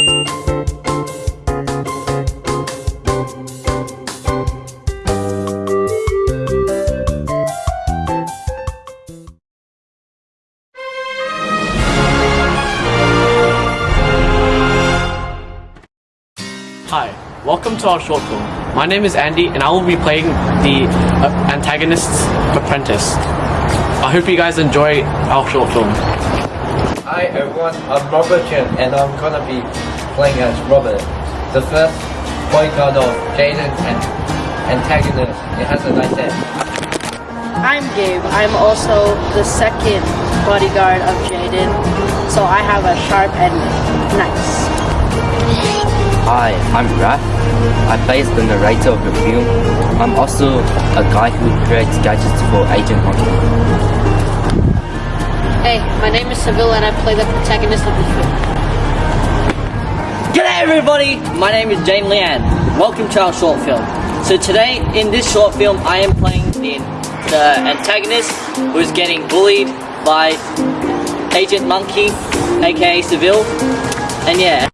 Hi, welcome to our short film. My name is Andy and I will be playing the uh, antagonist's apprentice. I hope you guys enjoy our short film. Hi everyone, I'm Robert Chen and I'm gonna be playing as Robert, the first bodyguard of Jaden and antagonist. It has a nice head. I'm Gabe. I'm also the second bodyguard of Jaden, so I have a sharp and nice. Hi, I'm Raph. I play as the narrator of the film. I'm also a guy who creates gadgets for Agent Monkey. Hey, my name is Seville and I play the protagonist of the film. G'day everybody! My name is Jane Lian. Welcome to our short film. So today, in this short film, I am playing the, the antagonist who's getting bullied by Agent Monkey, aka Seville. And yeah.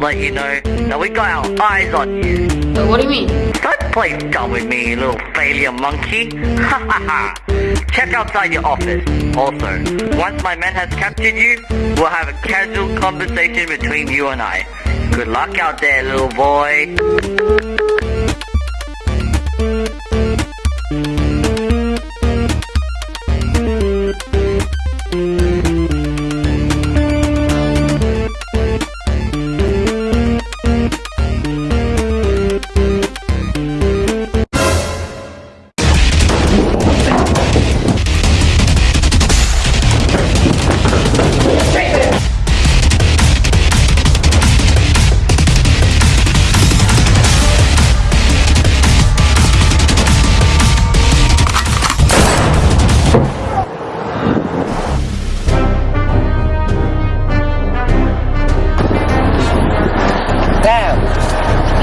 Let you know that we got our eyes on you. Uh, what do you mean? Don't play dumb with me, you little failure monkey. Ha ha ha. Check outside your office. Also, once my man has captured you, we'll have a casual conversation between you and I. Good luck out there, little boy.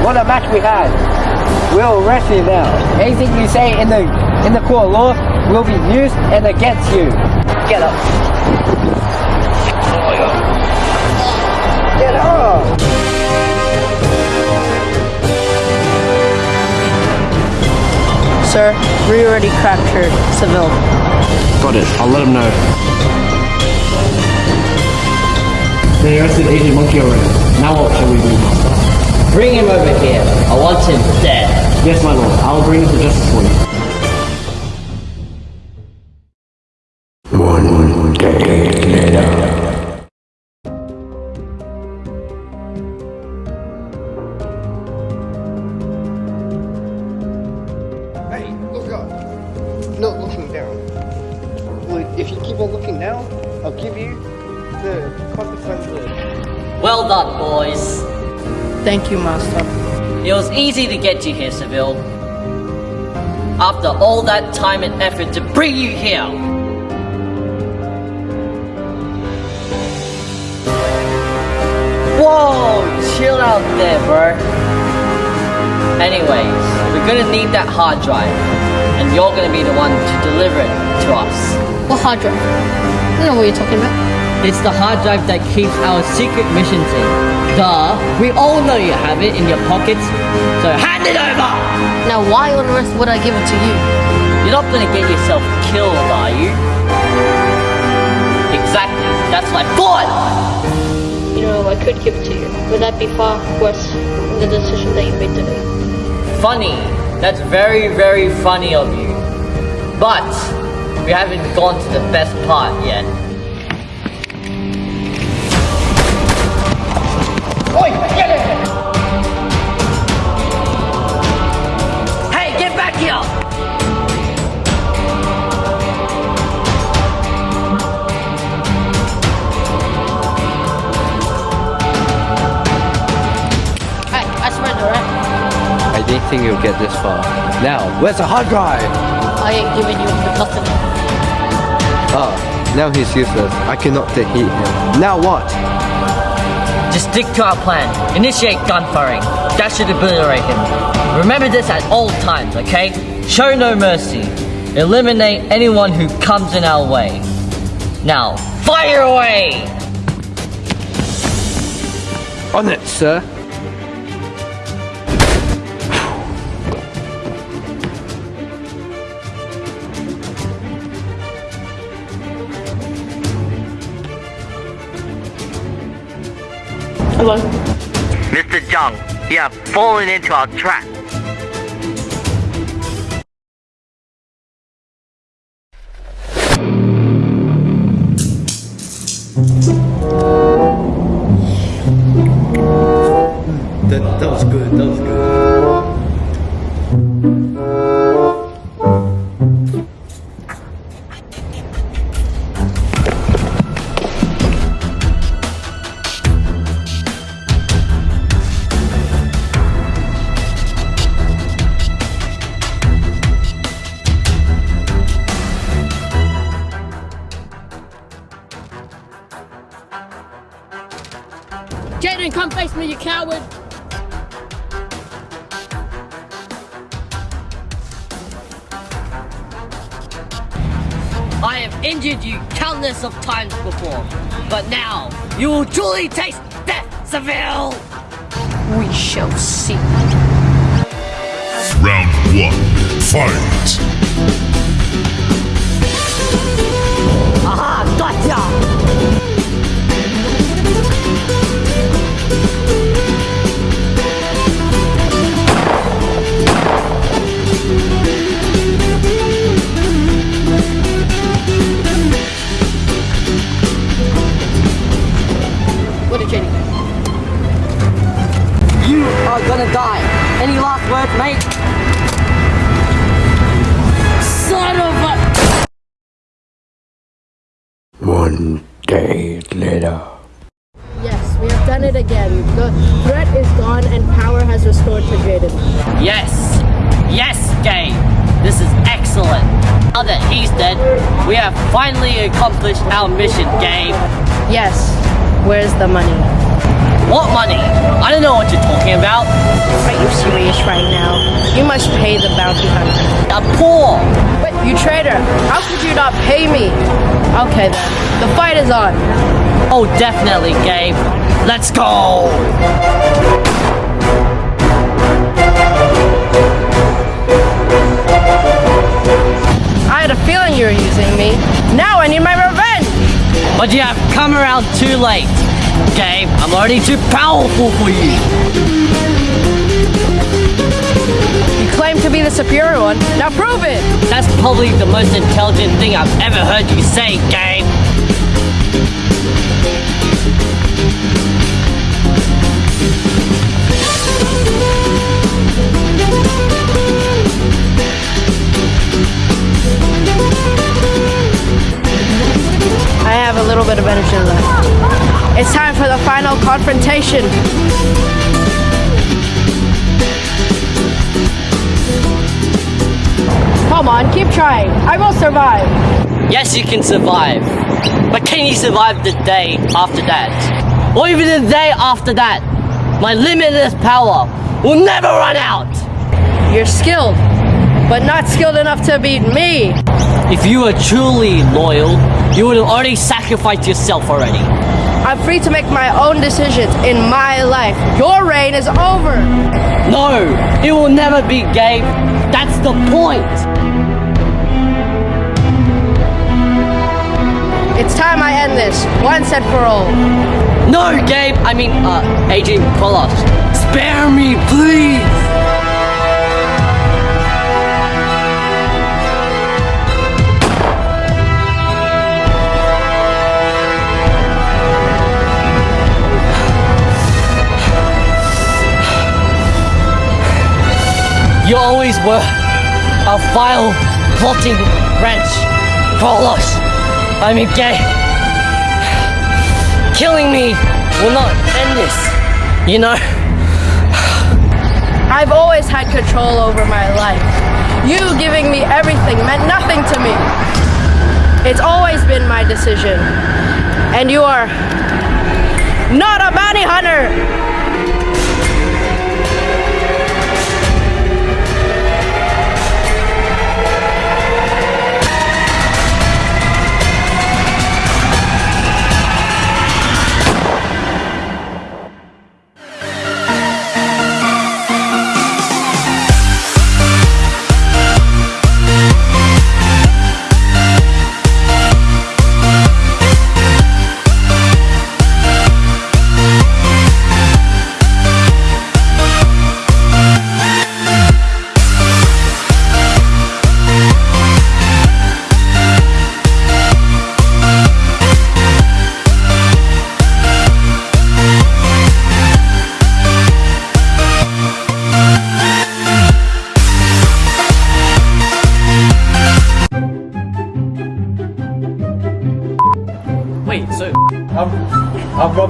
What a match we had! We'll arrest you now. Anything you say in the in the court of law will be used and against you. Get up. Get up! Sir, we already captured Seville. Got it, I'll let him know. They arrested Agent Monkey already. Now what shall we do, Master? Bring him over here. I want him dead. Yes, my lord, I'll bring him to justice for you. One day later. Hey, look up. Not looking down. Well, if you keep on looking down, I'll give you the consequences. Well done, boys. Thank you, Master. It was easy to get you here, Seville. After all that time and effort to bring you here. Whoa, chill out there, bro. Anyways, we're gonna need that hard drive, and you're gonna be the one to deliver it to us. What hard drive? I don't know what you're talking about. It's the hard drive that keeps our secret missions in. Duh, we all know you have it in your pockets, so hand it over! Now, why on earth would I give it to you? You're not gonna get yourself killed, are you? Exactly, that's my thought! You know, I could give it to you. Would that be far worse than the decision that you made today? Funny, that's very, very funny of you. But, we haven't gone to the best part yet. Think you'll get this far. Now, where's the hard drive? I I ain't giving you nothing. Ah, now he's useless. I cannot defeat him. Now what? Just stick to our plan. Initiate gun firing. That should obliterate him. Remember this at all times, okay? Show no mercy. Eliminate anyone who comes in our way. Now, fire away! On it, sir. Hello. Mr. Zhang, you have fallen into our trap. That, that was good. That was good. Coward. I have injured you countless of times before, but now you will truly taste death, Seville! We shall see. Round one, fight! Aha, gotcha! Restored to Jaden. Yes! Yes, Gabe! This is excellent! Now that he's dead, we have finally accomplished our mission, Gabe! Yes. Where's the money? What money? I don't know what you're talking about. Are you serious right now? You must pay the bounty hunter. I'm poor! But you traitor, how could you not pay me? Okay then, the fight is on. Oh, definitely, Gabe. Let's go! I had a feeling you were using me. Now I need my revenge. But you have come around too late. Gabe, I'm already too powerful for you. You claim to be the superior one. Now prove it. That's probably the most intelligent thing I've ever heard you say, Gabe. Little bit of energy left. It's time for the final confrontation. Come on, keep trying. I will survive. Yes, you can survive. But can you survive the day after that? Or even the day after that? My limitless power will never run out! You're skilled, but not skilled enough to beat me. If you were truly loyal, you would have already sacrificed yourself already. I'm free to make my own decisions in my life. Your reign is over. No, it will never be, Gabe. That's the point. It's time I end this, once and for all. No, Gabe. I mean, uh, Adrian Polos. Spare me, please. You always were a vile, plotting wretch. Polos. I mean, Gabe. Killing me will not end this. You know? I've always had control over my life. You giving me everything meant nothing to me. It's always been my decision. And you are not a bounty hunter.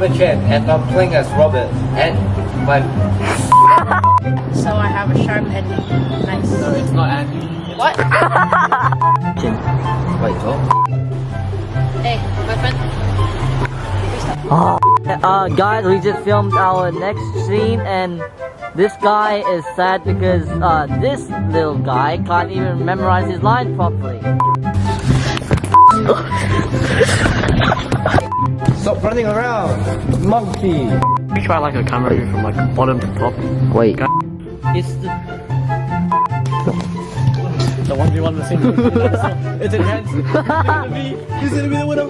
Robert Chen and I'm playing as Robert and my So I have a sharp ending. Nice. no, it's not Andy. What? Wait, what? hey, my friend. Uh, guys, we just filmed our next scene, and this guy is sad because uh, this little guy can't even memorize his line properly. Stop running around, monkey. We try like a camera view from like bottom to top. Wait. It's the, The one v one the scene. it's intense. He's gonna be, he's gonna be the winner.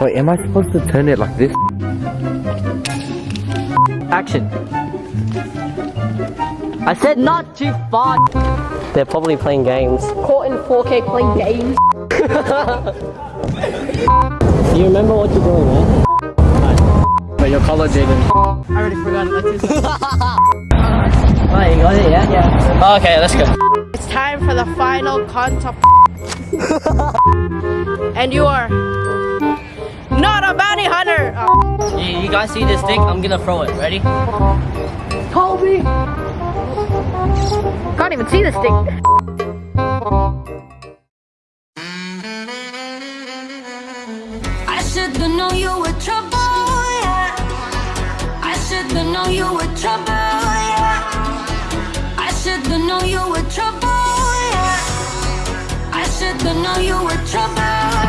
Wait, am I supposed to turn it like this? action. I said not too far. They're probably playing games. Caught in 4K playing games. You remember what you're doing, man? But your color, Jaden. I already forgot it. It. Oh, you got it, yeah? Yeah. Oh, okay, let's go. It's time for the final contest. and you are not a bounty hunter. Oh, You, you guys see this stick? I'm gonna throw it. Ready? Colby. Can't even see the stick. should've known you were trouble, yeah I should've known you were trouble, yeah I should've known you were trouble, yeah I should've known you were trouble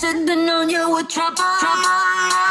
should've known you were trouble. trouble.